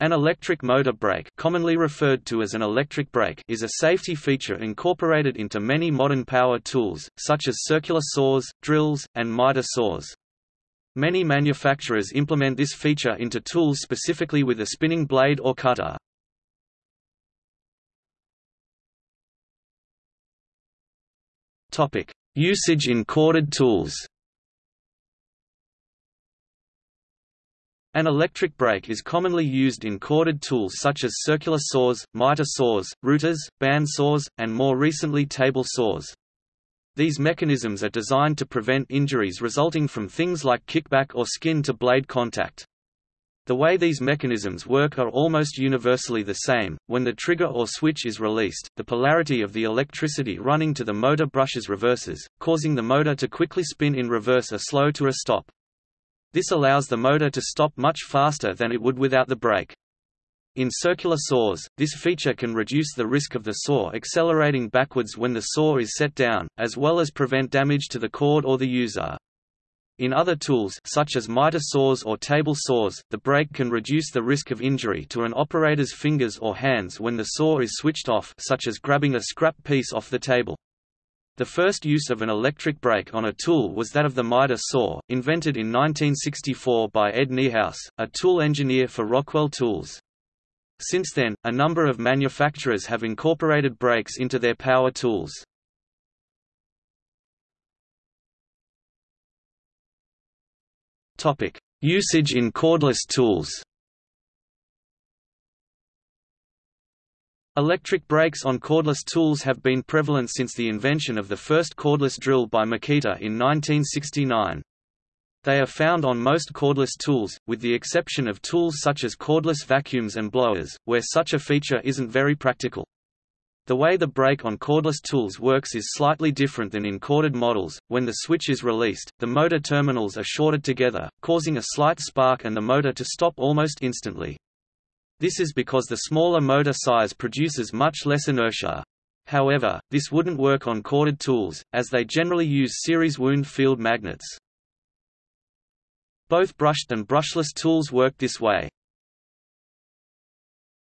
An electric motor brake commonly referred to as an electric brake is a safety feature incorporated into many modern power tools, such as circular saws, drills, and miter saws. Many manufacturers implement this feature into tools specifically with a spinning blade or cutter. Usage in corded tools An electric brake is commonly used in corded tools such as circular saws, miter saws, routers, band saws, and more recently table saws. These mechanisms are designed to prevent injuries resulting from things like kickback or skin to blade contact. The way these mechanisms work are almost universally the same. When the trigger or switch is released, the polarity of the electricity running to the motor brushes reverses, causing the motor to quickly spin in reverse or slow to a stop. This allows the motor to stop much faster than it would without the brake. In circular saws, this feature can reduce the risk of the saw accelerating backwards when the saw is set down, as well as prevent damage to the cord or the user. In other tools such as miter saws or table saws, the brake can reduce the risk of injury to an operator's fingers or hands when the saw is switched off such as grabbing a scrap piece off the table. The first use of an electric brake on a tool was that of the miter saw, invented in 1964 by Ed Niehaus, a tool engineer for Rockwell Tools. Since then, a number of manufacturers have incorporated brakes into their power tools. Usage in cordless tools Electric brakes on cordless tools have been prevalent since the invention of the first cordless drill by Makita in 1969. They are found on most cordless tools, with the exception of tools such as cordless vacuums and blowers, where such a feature isn't very practical. The way the brake on cordless tools works is slightly different than in corded models. When the switch is released, the motor terminals are shorted together, causing a slight spark and the motor to stop almost instantly. This is because the smaller motor size produces much less inertia. However, this wouldn't work on corded tools, as they generally use series wound field magnets. Both brushed and brushless tools work this way.